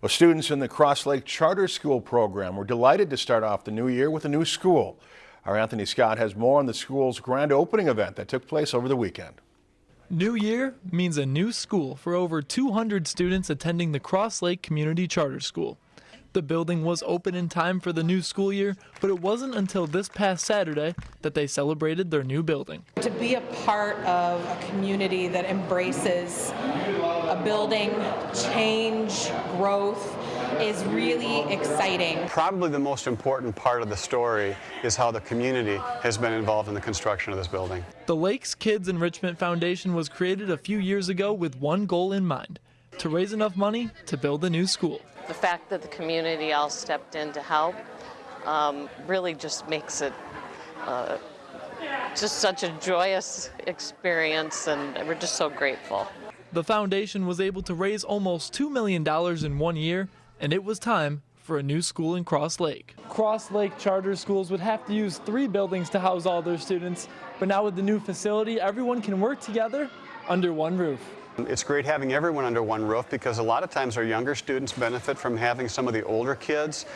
Well, students in the Cross Lake Charter School program were delighted to start off the new year with a new school. Our Anthony Scott has more on the school's grand opening event that took place over the weekend. New year means a new school for over 200 students attending the Cross Lake Community Charter School. The building was open in time for the new school year, but it wasn't until this past Saturday that they celebrated their new building. To be a part of a community that embraces a building, change, growth is really exciting. Probably the most important part of the story is how the community has been involved in the construction of this building. The Lakes Kids Enrichment Foundation was created a few years ago with one goal in mind to raise enough money to build a new school. The fact that the community all stepped in to help um, really just makes it uh, just such a joyous experience, and we're just so grateful. The foundation was able to raise almost $2 million in one year, and it was time for a new school in Cross Lake. Cross Lake charter schools would have to use three buildings to house all their students, but now with the new facility, everyone can work together under one roof. It's great having everyone under one roof because a lot of times our younger students benefit from having some of the older kids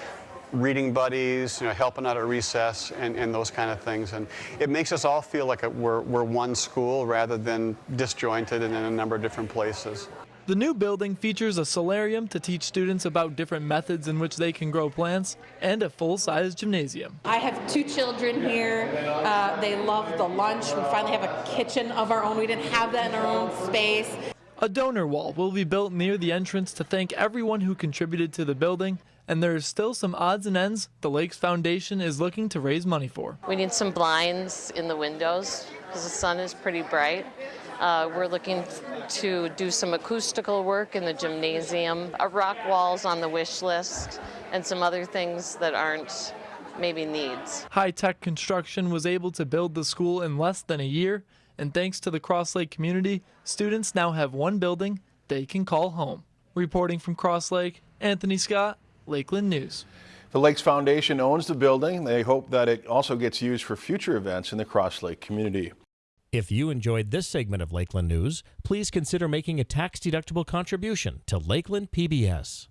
reading buddies, you know, helping out at recess and, and those kind of things. And it makes us all feel like we're, we're one school rather than disjointed and in a number of different places. The new building features a solarium to teach students about different methods in which they can grow plants and a full-size gymnasium. I have two children here. Uh, they love the lunch. We finally have a kitchen of our own. We didn't have that in our own space. A donor wall will be built near the entrance to thank everyone who contributed to the building and there is still some odds and ends the Lakes Foundation is looking to raise money for. We need some blinds in the windows because the sun is pretty bright. Uh, we're looking to do some acoustical work in the gymnasium, a rock walls on the wish list, and some other things that aren't maybe needs. High Tech Construction was able to build the school in less than a year, and thanks to the Cross Lake community, students now have one building they can call home. Reporting from Cross Lake, Anthony Scott, Lakeland News. The Lakes Foundation owns the building. They hope that it also gets used for future events in the Cross Lake community. If you enjoyed this segment of Lakeland News, please consider making a tax-deductible contribution to Lakeland PBS.